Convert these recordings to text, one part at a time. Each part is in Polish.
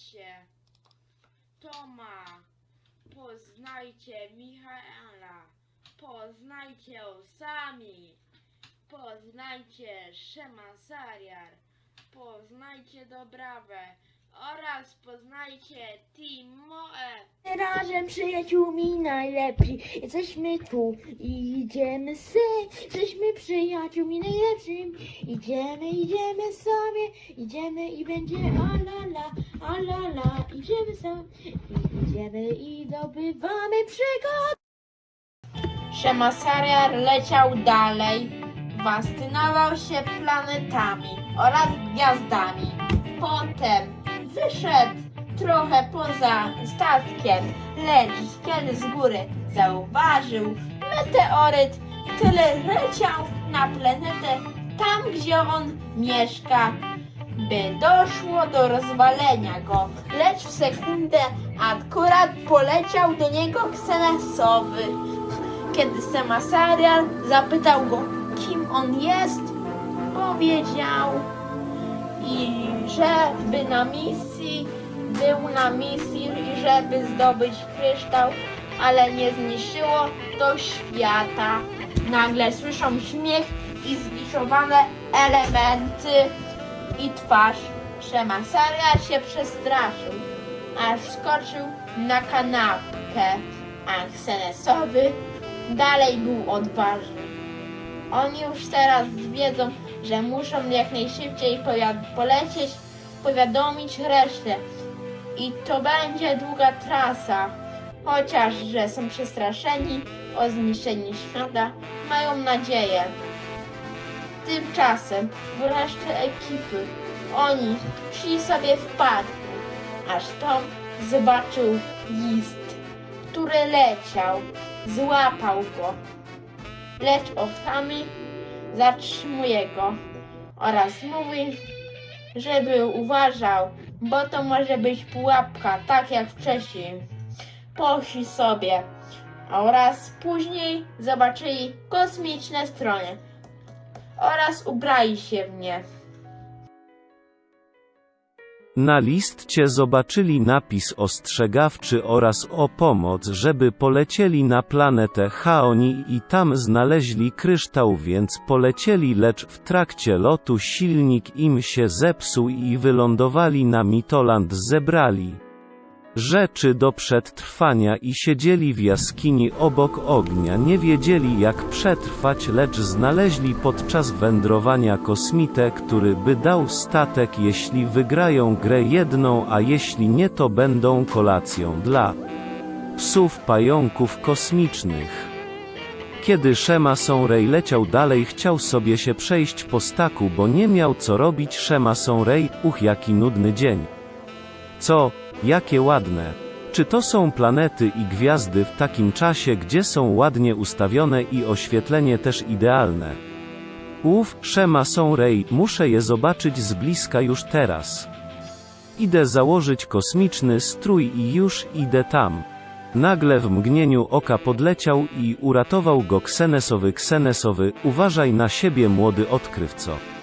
Poznajcie Toma, poznajcie Michaela, poznajcie sami, poznajcie Szema Sariar, poznajcie Dobrawę oraz poznajcie Timoe. Razem przyjaciółmi najlepsi, jesteśmy tu i idziemy se, jesteśmy przyjaciółmi najlepszymi, idziemy, idziemy sobie, idziemy i będzie alala, alala, idziemy sobie, i idziemy i zdobywamy przygody. Szema Sariar leciał dalej, fascynował się planetami oraz gwiazdami. Potem wyszedł trochę poza statkiem, lecz kiedy z góry zauważył meteoryt, który leciał na planetę tam, gdzie on mieszka, by doszło do rozwalenia go, lecz w sekundę akurat poleciał do niego ksenesowy. Kiedy Semasarial zapytał go, kim on jest, powiedział, i żeby na misji, był na misji, i żeby zdobyć kryształ, ale nie zniszczyło to świata. Nagle słyszą śmiech i zwiszowane elementy i twarz. Szemasaria się przestraszył, aż skoczył na kanapkę, a dalej był odważny. Oni już teraz wiedzą, że muszą jak najszybciej polecieć, powiadomić resztę. I to będzie długa trasa. Chociaż, że są przestraszeni o zniszczenie świata, mają nadzieję. Tymczasem w reszcie ekipy oni szli sobie w parku, aż Tom zobaczył list, który leciał, złapał go lecz oczami zatrzymuje go oraz mówi, żeby uważał, bo to może być pułapka, tak jak wcześniej. Poszli sobie oraz później zobaczyli kosmiczne stronie oraz ubrali się w nie. Na listcie zobaczyli napis ostrzegawczy oraz o pomoc, żeby polecieli na planetę Chaoni i tam znaleźli kryształ, więc polecieli, lecz w trakcie lotu silnik im się zepsuł i wylądowali na Mitoland zebrali rzeczy do przetrwania i siedzieli w jaskini obok ognia. Nie wiedzieli jak przetrwać, lecz znaleźli podczas wędrowania kosmitę, który by dał statek jeśli wygrają grę jedną, a jeśli nie to będą kolacją dla psów pająków kosmicznych. Kiedy Szema Sonrej leciał dalej chciał sobie się przejść po staku, bo nie miał co robić Szema Sonrej, uch jaki nudny dzień. Co, jakie ładne. Czy to są planety i gwiazdy w takim czasie, gdzie są ładnie ustawione i oświetlenie też idealne? Uf, Szema Sonrej, muszę je zobaczyć z bliska już teraz. Idę założyć kosmiczny strój i już idę tam. Nagle w mgnieniu oka podleciał i uratował go Ksenesowy Ksenesowy, uważaj na siebie młody odkrywco.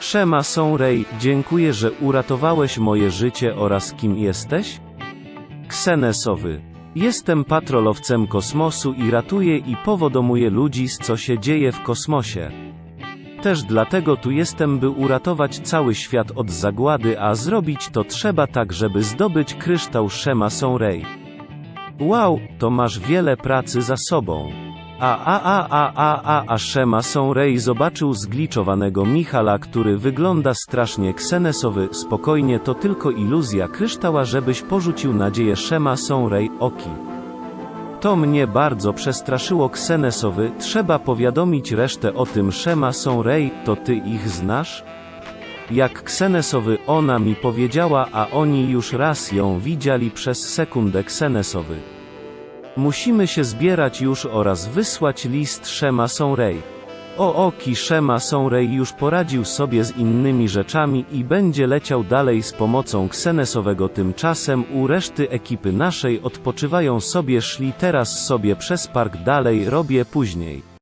Szema Sonrej, dziękuję, że uratowałeś moje życie oraz kim jesteś? Ksenesowy. Jestem patrolowcem kosmosu i ratuję i powodomuję ludzi z co się dzieje w kosmosie. Też dlatego tu jestem, by uratować cały świat od zagłady, a zrobić to trzeba tak, żeby zdobyć kryształ Szema Sonrej. Wow, to masz wiele pracy za sobą. A a a a a a a Szema Sonrej zobaczył zgliczowanego Michala, który wygląda strasznie ksenesowy, spokojnie to tylko iluzja kryształa, żebyś porzucił nadzieję Szema Sonrej, oki. To mnie bardzo przestraszyło ksenesowy, trzeba powiadomić resztę o tym Szema Sonrej, to ty ich znasz? Jak ksenesowy ona mi powiedziała, a oni już raz ją widzieli przez sekundę ksenesowy. Musimy się zbierać już oraz wysłać list Szema Sonrej. O oki Szema Sonrej już poradził sobie z innymi rzeczami i będzie leciał dalej z pomocą Ksenesowego tymczasem u reszty ekipy naszej odpoczywają sobie szli teraz sobie przez park dalej robię później.